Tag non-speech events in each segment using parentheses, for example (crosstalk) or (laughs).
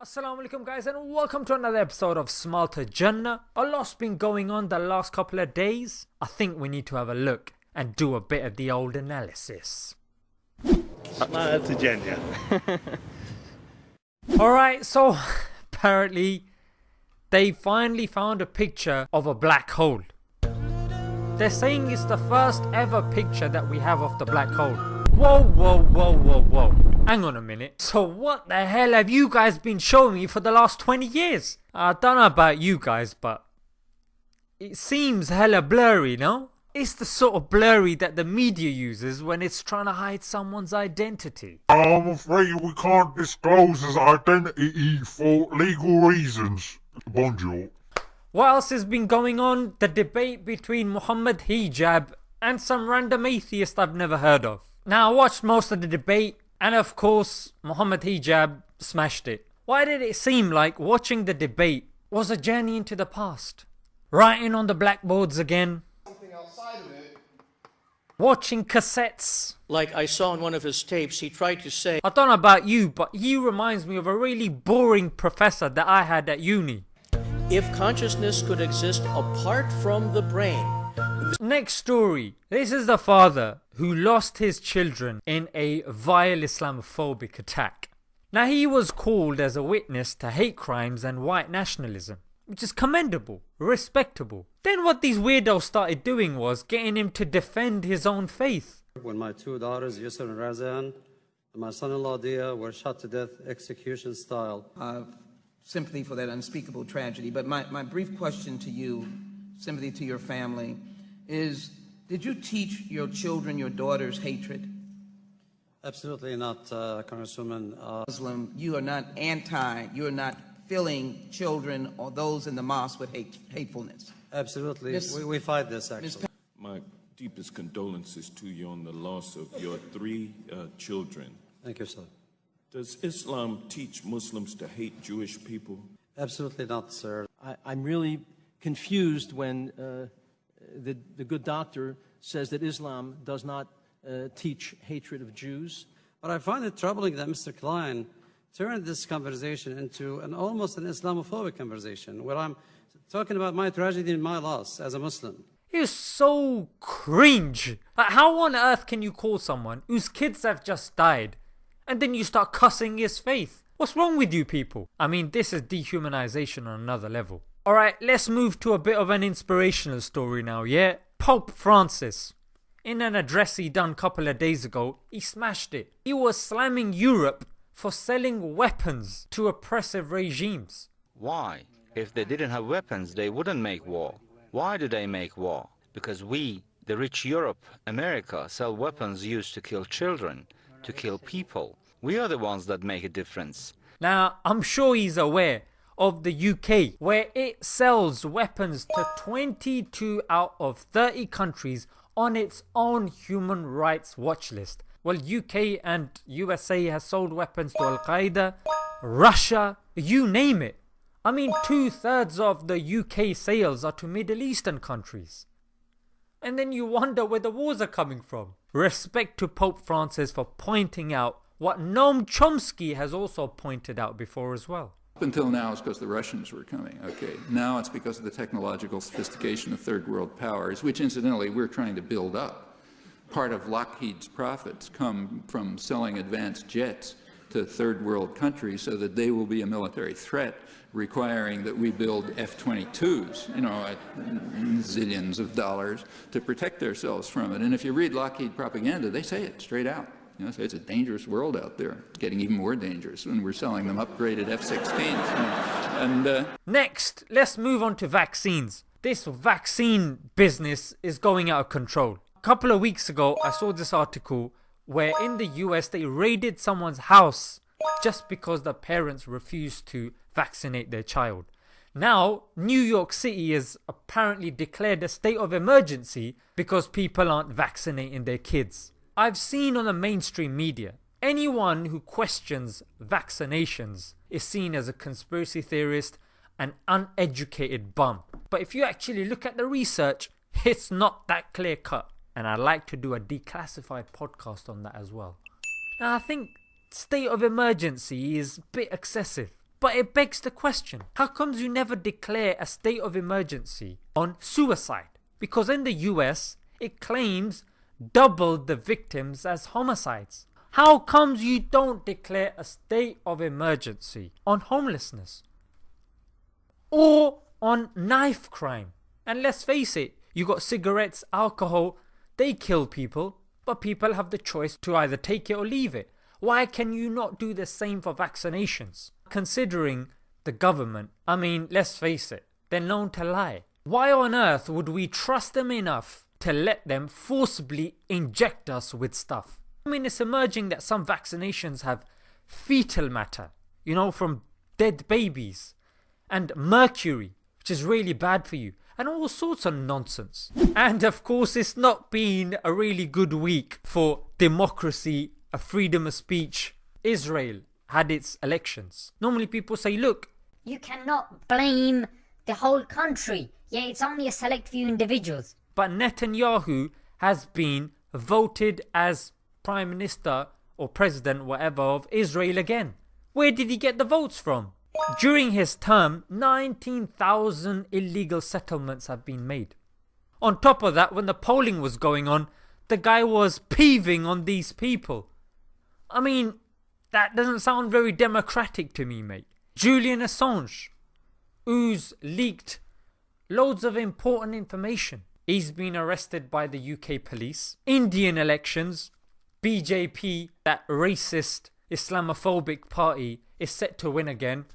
Assalamu alaikum guys and welcome to another episode of Smarter Jannah. A lot's been going on the last couple of days. I think we need to have a look and do a bit of the old analysis. Smarter Jannah. (laughs) Alright, so (laughs) apparently they finally found a picture of a black hole. They're saying it's the first ever picture that we have of the black hole. Whoa, whoa, whoa, whoa, whoa. Hang on a minute. So what the hell have you guys been showing me for the last 20 years? I don't know about you guys, but it seems hella blurry, no? It's the sort of blurry that the media uses when it's trying to hide someone's identity. I'm afraid we can't disclose his identity for legal reasons. Bonjour. What else has been going on? The debate between Muhammad Hijab and some random atheist I've never heard of. Now I watched most of the debate and of course Muhammad Hijab smashed it. Why did it seem like watching the debate was a journey into the past? Writing on the blackboards again, outside of it. watching cassettes. Like I saw in one of his tapes, he tried to say, I don't know about you, but he reminds me of a really boring professor that I had at uni. if consciousness could exist apart from the brain, Next story. This is the father who lost his children in a vile Islamophobic attack. Now he was called as a witness to hate crimes and white nationalism, which is commendable, respectable. Then what these weirdos started doing was getting him to defend his own faith. When my two daughters, Yusor and Razan, and my son-in-law Deah, were shot to death execution style. uh, sympathy for that unspeakable tragedy. But my, my brief question to you, sympathy to your family, is did you teach your children, your daughters, hatred? Absolutely not, uh, Congresswoman. Uh, Muslim, you are not anti, you're not filling children or those in the mosque with hate, hatefulness. absolutely, Miss- we, we fight this actually. My deepest condolences to you on the loss of your three uh, children. Thank you, sir. Does Islam teach Muslims to hate Jewish people? Absolutely not, sir. I, I'm really confused when uh, the, the good doctor says that Islam does not uh, teach hatred of Jews. But I find it troubling that Mr. Klein turned this conversation into an almost an Islamophobic conversation, where I'm talking about my tragedy and my loss as a Muslim. It's so cringe. Like how on earth can you call someone whose kids have just died and then you start cussing his faith? What's wrong with you people? I mean, this is dehumanization on another level. Alright, let's move to a bit of an inspirational story now, yeah? Pope Francis. In an address he done a couple of days ago, he smashed it. He was slamming Europe for selling weapons to oppressive regimes. Why? If they didn't have weapons, they wouldn't make war. Why do they make war? Because we, the rich Europe, America, sell weapons used to kill children, to kill people. We are the ones that make a difference. Now, I'm sure he's aware of the UK, where it sells weapons to 22 out of 30 countries on its own human rights watch list. Well, UK and USA has sold weapons to Al Qaeda, Russia, you name it. I mean, two thirds of the UK sales are to Middle Eastern countries. And then you wonder where the wars are coming from. Respect to Pope Francis for pointing out what Noam Chomsky has also pointed out before as well. Up until now, it's because the Russians were coming. Okay, now it's because of the technological sophistication of third world powers, which incidentally we're trying to build up. Part of Lockheed's profits come from selling advanced jets to third world countries so that they will be a military threat, requiring that we build F-22s, you know, at zillions of dollars to protect ourselves from it. And if you read Lockheed propaganda, they say it straight out. You know, say it's a dangerous world out there. Getting even more dangerous when we're selling them upgraded F-16s. And uh, Next, let's move on to vaccines. This vaccine business is going out of control. A couple of weeks ago, I saw this article where in the US they raided someone's house just because the parents refused to vaccinate their child. Now, New York City has apparently declared a state of emergency because people aren't vaccinating their kids. I've seen on the mainstream media anyone who questions vaccinations is seen as a conspiracy theorist, an uneducated bum. But if you actually look at the research, it's not that clear cut. And I'd like to do a declassified podcast on that as well. Now, I think state of emergency is a bit excessive. But it begs the question how comes you never declare a state of emergency on suicide? Because in the US, it claims doubled the victims as homicides. How comes you don't declare a state of emergency on homelessness? Or on knife crime? And let's face it, you got cigarettes, alcohol, they kill people, but people have the choice to either take it or leave it. Why can you not do the same for vaccinations? Considering the government, I mean, let's face it, they're known to lie. Why on earth would we trust them enough to let them forcibly inject us with stuff? I mean, it's emerging that some vaccinations have fetal matter, you know, from dead babies, and mercury, which is really bad for you, and all sorts of nonsense. And of course, it's not been a really good week for democracy, a freedom of speech. Israel had its elections. Normally, people say, look, You cannot blame the whole country. Yeah, it's only a select few individuals. But Netanyahu has been voted as Prime Minister or President, whatever, of Israel again. Where did he get the votes from? During his term, 19,000 illegal settlements have been made. On top of that, when the polling was going on, the guy was peeving on these people. I mean, that doesn't sound very democratic to me, mate. Julian Assange, who's leaked loads of important information. He's been arrested by the UK police. Indian elections, BJP, that racist Islamophobic party, is set to win again.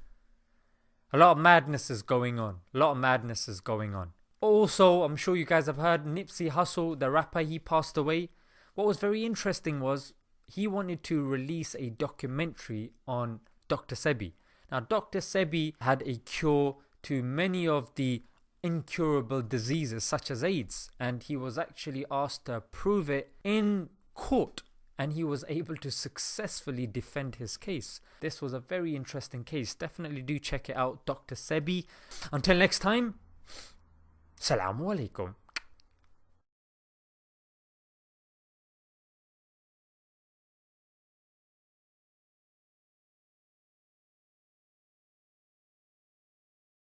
A lot of madness is going on. A lot of madness is going on. Also, I'm sure you guys have heard Nipsey Hussle, the rapper, he passed away. What was very interesting was he wanted to release a documentary on Dr. Sebi. Now, Dr. Sebi had a cure to many of the incurable diseases such as AIDS, and he was actually asked to prove it in court, and he was able to successfully defend his case. This was a very interesting case. Definitely do check it out, Dr. Sebi. Until next time, Salamu alaikum.